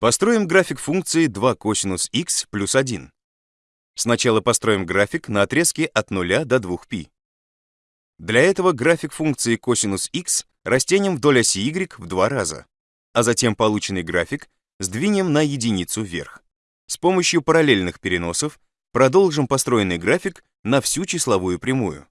Построим график функции 2 косинус x плюс 1. Сначала построим график на отрезке от 0 до 2π. Для этого график функции косинус x растянем вдоль оси y в два раза, а затем полученный график сдвинем на единицу вверх. С помощью параллельных переносов продолжим построенный график на всю числовую прямую.